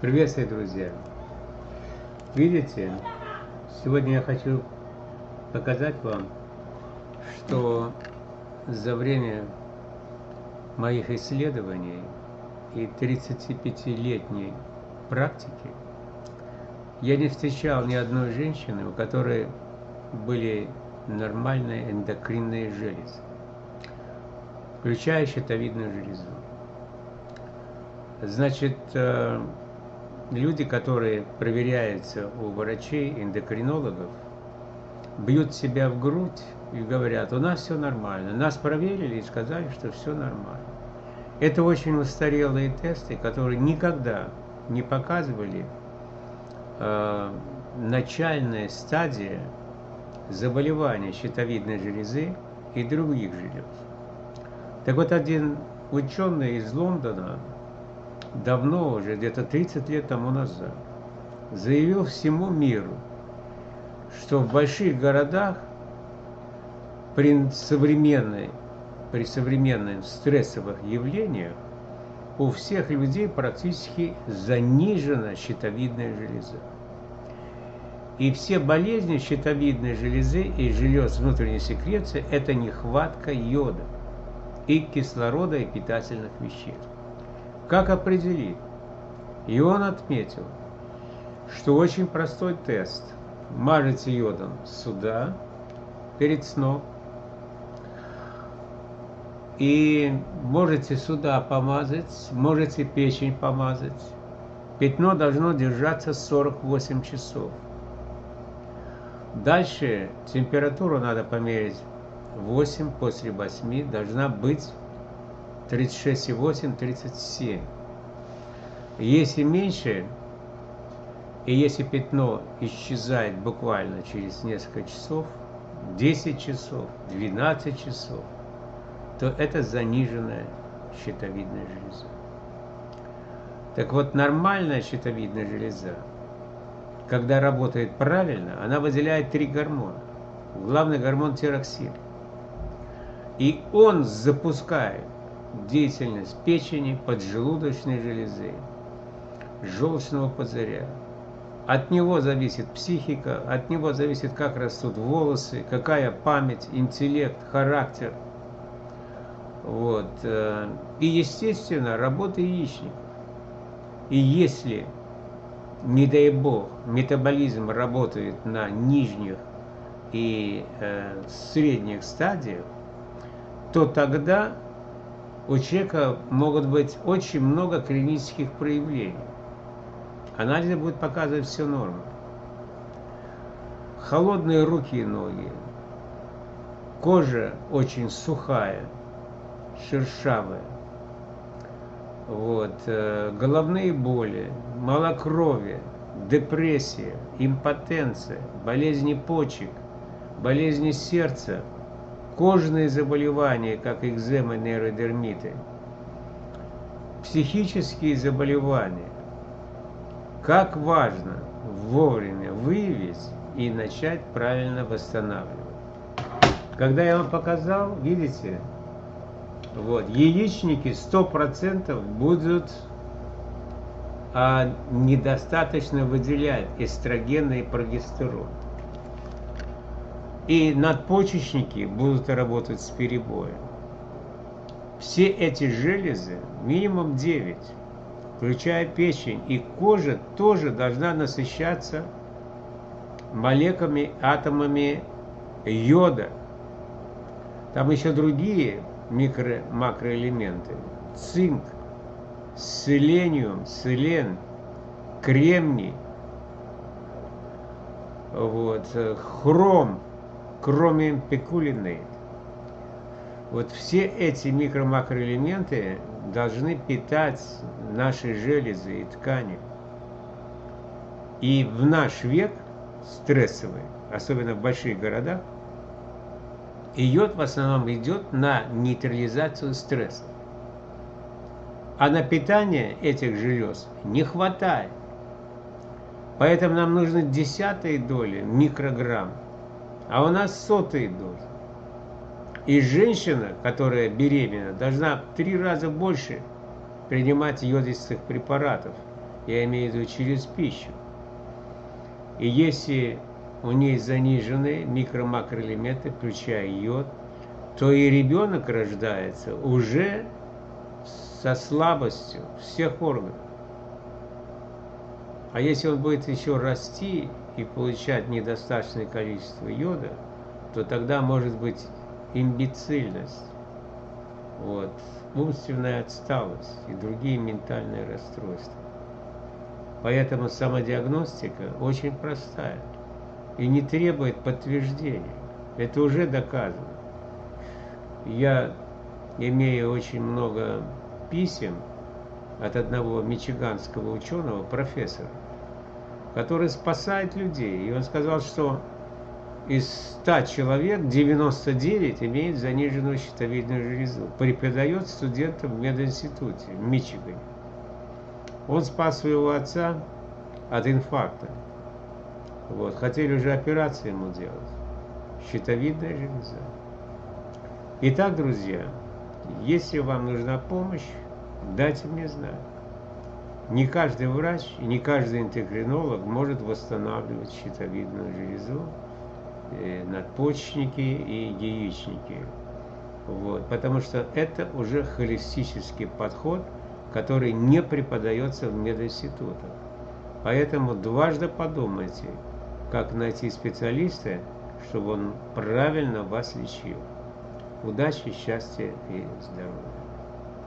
Приветствую, друзья! Видите, сегодня я хочу показать вам, что за время моих исследований и 35-летней практики я не встречал ни одной женщины, у которой были нормальные эндокринные железы, включая щитовидную железу. Значит, э, люди, которые проверяются у врачей, эндокринологов, бьют себя в грудь и говорят, у нас все нормально. Нас проверили и сказали, что все нормально. Это очень устарелые тесты, которые никогда не показывали э, начальная стадия заболевания щитовидной железы и других желез. Так вот, один ученый из Лондона давно уже, где-то 30 лет тому назад, заявил всему миру, что в больших городах при современной, при современных стрессовых явлениях у всех людей практически занижена щитовидная железа. И все болезни щитовидной железы и желез внутренней секреции – это нехватка йода и кислорода и питательных веществ. Как определить? И он отметил, что очень простой тест. Мажете йодом сюда, перед сном, и можете сюда помазать, можете печень помазать. Пятно должно держаться 48 часов. Дальше температуру надо померить 8 после 8 должна быть 36,8, 37. Если меньше, и если пятно исчезает буквально через несколько часов, 10 часов, 12 часов, то это заниженная щитовидная железа. Так вот, нормальная щитовидная железа, когда работает правильно, она выделяет три гормона. Главный гормон тироксин. И он запускает деятельность печени, поджелудочной железы, желчного пузыря. От него зависит психика, от него зависит, как растут волосы, какая память, интеллект, характер. Вот. Э, и, естественно, работа яичников. И если, не дай бог, метаболизм работает на нижних и э, средних стадиях, то тогда у человека могут быть очень много клинических проявлений. Анализы будут показывать все нормы. Холодные руки и ноги, кожа очень сухая, шершавая, вот, э, головные боли, малокровие, депрессия, импотенция, болезни почек, болезни сердца, кожные заболевания, как экзема, нейродермиты, психические заболевания. Как важно вовремя выявить и начать правильно восстанавливать. Когда я вам показал, видите, вот, яичники 100% будут а, недостаточно выделять эстрогены и прогестерон и надпочечники будут работать с перебоем. Все эти железы, минимум 9, включая печень, и кожа тоже должна насыщаться молекулами, атомами йода. Там еще другие микро-макроэлементы. Цинк, селениум, селен, кремний, вот, хром, кроме пекулины. Вот все эти микро-макроэлементы должны питать наши железы и ткани. И в наш век стрессовый, особенно в больших городах, йод в основном идет на нейтрализацию стресса. А на питание этих желез не хватает. Поэтому нам нужны десятые доли микрограмм а у нас сотые дозы. И женщина, которая беременна, должна в три раза больше принимать йодистых препаратов, Я имею в виду через пищу. И если у ней занижены микро-макроэлементы, включая йод, то и ребенок рождается уже со слабостью всех органов. А если он будет еще расти и получать недостаточное количество йода, то тогда может быть имбецильность, вот, умственная отсталость и другие ментальные расстройства. Поэтому самодиагностика очень простая и не требует подтверждения. Это уже доказано. Я имею очень много писем от одного мичиганского ученого, профессора, который спасает людей. И он сказал, что из 100 человек 99 имеет заниженную щитовидную железу. Преподает студентам в мединституте в Мичигане. Он спас своего отца от инфаркта. Вот. Хотели уже операцию ему делать. Щитовидная железа. Итак, друзья, если вам нужна помощь, дайте мне знать. Не каждый врач и не каждый интегринолог может восстанавливать щитовидную железу, э, надпочечники и яичники. Вот, потому что это уже холистический подход, который не преподается в мединститутах. Поэтому дважды подумайте, как найти специалиста, чтобы он правильно вас лечил. Удачи, счастья и здоровья.